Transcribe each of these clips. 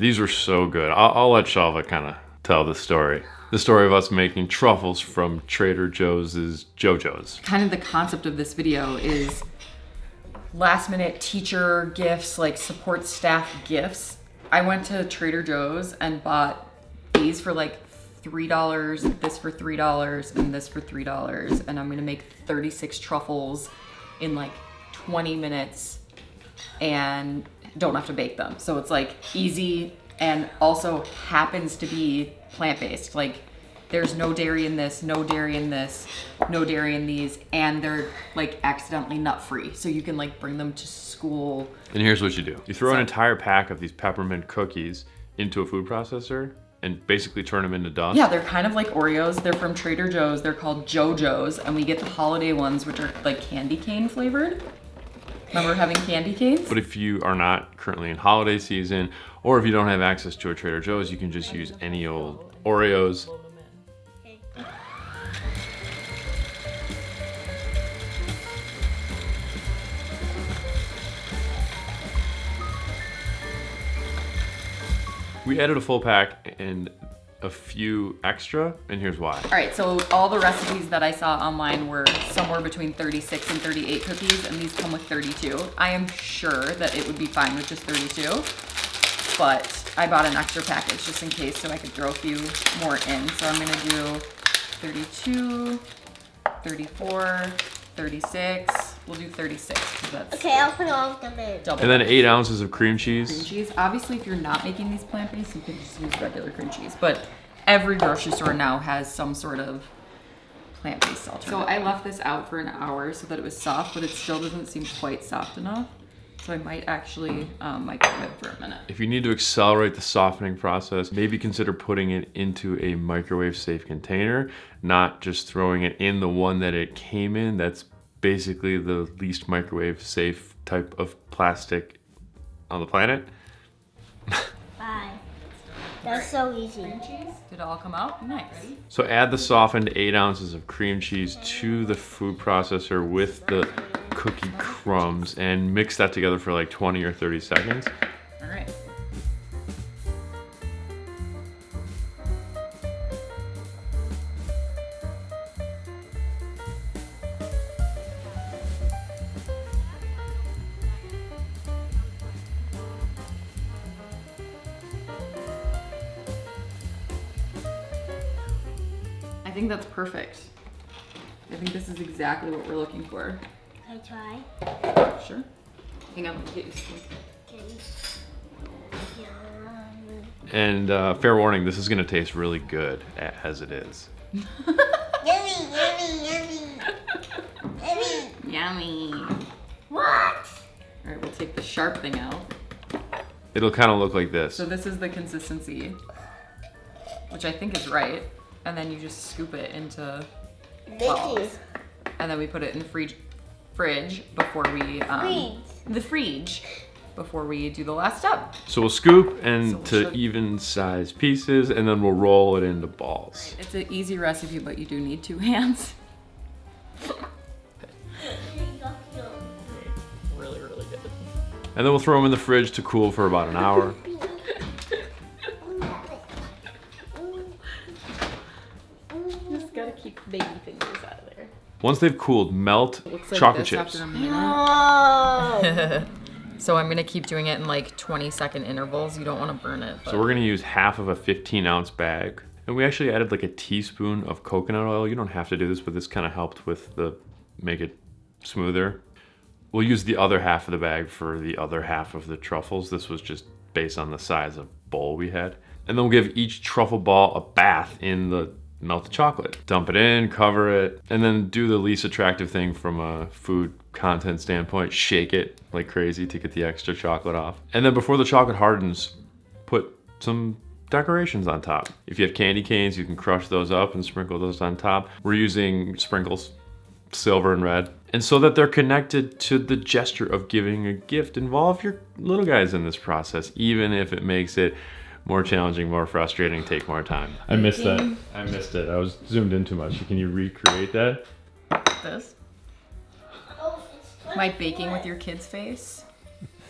These were so good. I'll, I'll let Shalva kind of tell the story. The story of us making truffles from Trader Joe's JoJo's. Kind of the concept of this video is last minute teacher gifts, like support staff gifts. I went to Trader Joe's and bought these for like $3, this for $3, and this for $3. And I'm gonna make 36 truffles in like 20 minutes and don't have to bake them. So it's like easy and also happens to be plant-based. Like there's no dairy in this, no dairy in this, no dairy in these, and they're like accidentally nut-free. So you can like bring them to school. And here's what you do. You throw So- an entire pack of these peppermint cookies into a food processor and basically turn them into dust. Yeah, they're kind of like Oreos. They're from Trader Joe's. They're called JoJo's, and we get the holiday ones, which are like candy cane flavored. Remember having candy canes? But if you are not currently in holiday season, or if you don't have access to a Trader Joe's, you can just use any old Oreos. We added a full pack and a few extra, and here's why. All right, so all the recipes that I saw online were somewhere between 36 and 38 cookies, and these come with 32. I am sure that it would be fine with just 32, but I bought an extra package just in case so I could throw a few more in. So I'm gonna do 32, 34, 36. We'll do 36 that's Okay, I'll put all of them in. double. And then eight ounces of cream cheese. cream cheese. cheese. Obviously, if you're not making these plant-based, you can just use regular cream cheese. But every grocery store now has some sort of plant-based alternative. So I left this out for an hour so that it was soft, but it still doesn't seem quite soft enough. So I might actually um, microwave it for a minute. If you need to accelerate the softening process, maybe consider putting it into a microwave safe container, not just throwing it in the one that it came in. That's basically the least microwave safe type of plastic on the planet. Bye. That's so easy. Did it all come out? Nice. So add the softened eight ounces of cream cheese to the food processor with the cookie crumbs and mix that together for like 20 or 30 seconds. I think that's perfect. I think this is exactly what we're looking for. Can I try? Sure. Hang on, let me get you some. And uh, fair warning, this is gonna taste really good as it is. Yummy, yummy, yummy. Yummy. Yummy. What? All right, we'll take the sharp thing out. It'll kind of look like this. So this is the consistency, which I think is right. And then you just scoop it into balls. And then we put it in the fridge, fridge before we, um, Fridge. the fridge, before we do the last step. So we'll scoop So into we'll show- even size pieces and then we'll roll it into balls. It's an easy recipe, but you do need two hands. Really, really good. And then we'll throw them in the fridge to cool for about an hour. Just gotta keep baby fingers out of there. Once they've cooled, melt Looks like chocolate chips. after a minute. So I'm gonna keep doing it in like 20 second intervals. You don't wanna burn it. But So we're gonna use half of a 15 ounce bag. And we actually added like a teaspoon of coconut oil. You don't have to do this, but this kind of helped with the, make it smoother. We'll use the other half of the bag for the other half of the truffles. This was just based on the size of bowl we had. And then we'll give each truffle ball a bath in the melted chocolate. Dump it in, cover it, and then do the least attractive thing from a food content standpoint, shake it like crazy to get the extra chocolate off. And then before the chocolate hardens, put some decorations on top. If you have candy canes, you can crush those up and sprinkle those on top. We're using sprinkles, silver and red. And so that they're connected to the gesture of giving a gift, involve your little guys in this process, even if it makes it more challenging, more frustrating, take more time. I missed that. I missed it. I was zoomed in too much. Can you recreate that? this. Oh, My baking with your kid's face.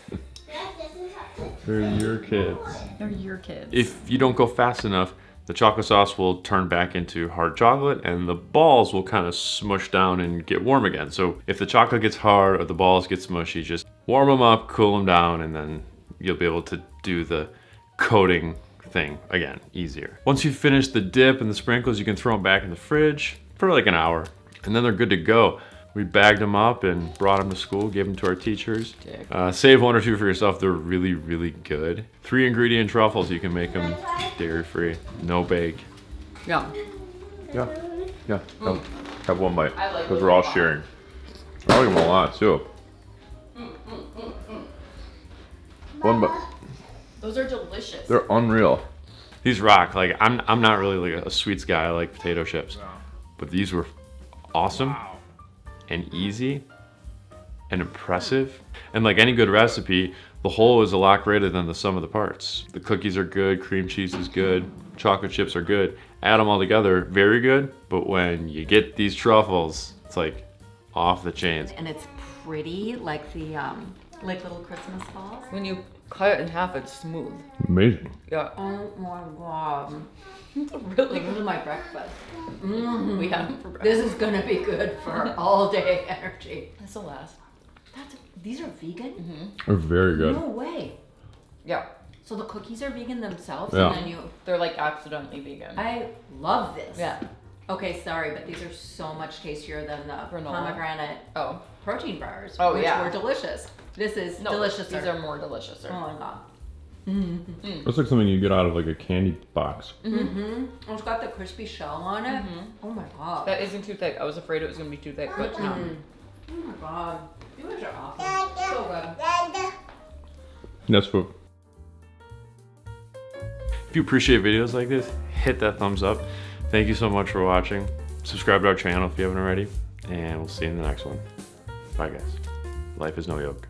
Dad, this is how- They're your kids. They're your kids. If you don't go fast enough, the chocolate sauce will turn back into hard chocolate and the balls will kind of smush down and get warm again. So if the chocolate gets hard or the balls get smushy, just warm them up, cool them down, and then you'll be able to do the coating thing again, easier. Once you've finished the dip and the sprinkles, you can throw them back in the fridge for like an hour and then they're good to go. We bagged them up and brought them to school, gave them to our teachers. Uh, save one or two for yourself. They're really, really good. Three ingredient truffles. You can make them dairy free, no bake. yeah. Yeah, yeah. Have, have one bite I like because we're all sharing. I like them a lot too. One bite. Those are delicious. They're unreal. These rock. Like I'm, I'm not really like a sweets guy. I like potato chips, but these were awesome and easy and impressive. And like any good recipe, the whole is a lot greater than the sum of the parts. The cookies are good, cream cheese is good, chocolate chips are good. Add them all together, very good. But when you get these truffles, it's like off the chains. and it's pretty, like the um, like little Christmas balls. when you cut it in half, it's smooth. Amazing. Yeah. Oh my god! really Like this is my breakfast. We had them for breakfast. This is gonna be good for all day energy. This will last. That's these are vegan? Mhm. They're very good. No way. Yeah. So the cookies are vegan themselves, Yeah. and then you. They're like accidentally vegan. I love this. yeah. Okay, sorry, but these are so much tastier than the Granola? pomegranate Oh. protein bars, Oh, which yeah. were delicious. This is No, delicious. These are more delicious. Oh my god. That's like something you get out of like a candy box. Mm-hmm. It's got the crispy shell on it. Mhm. Oh my god. That isn't too thick. I was afraid it was gonna be too thick, but no. Oh my god. You guys are awesome. So good. That's what. If you appreciate videos like this, hit that thumbs up. Thank you so much for watching. Subscribe to our channel if you haven't already, and we'll see you in the next one. Bye, guys. Life is no yoke.